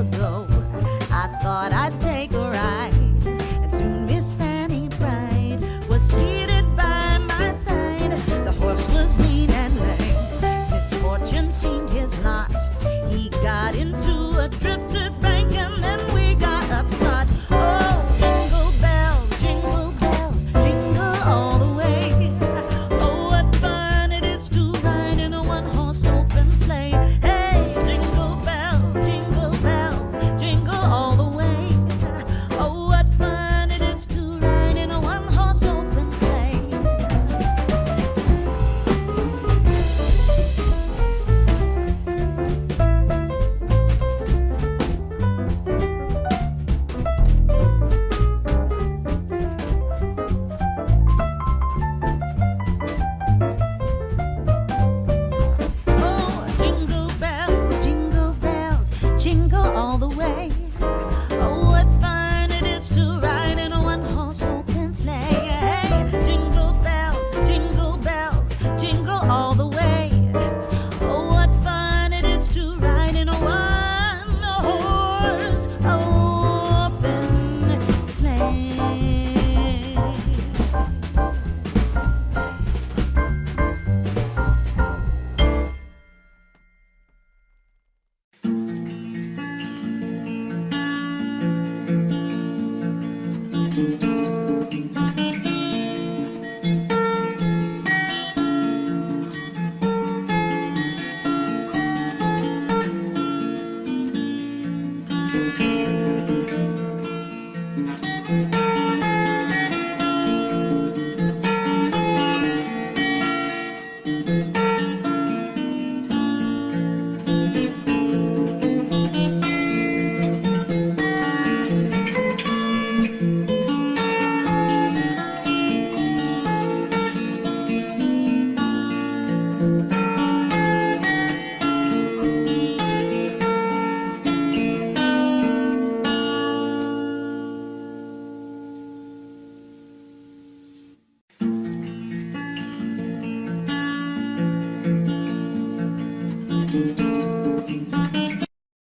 ago. I thought I'd take a ride, and soon Miss Fanny Bright was seated by my side. The horse was lean and lame. misfortune seemed his lot. He got into Música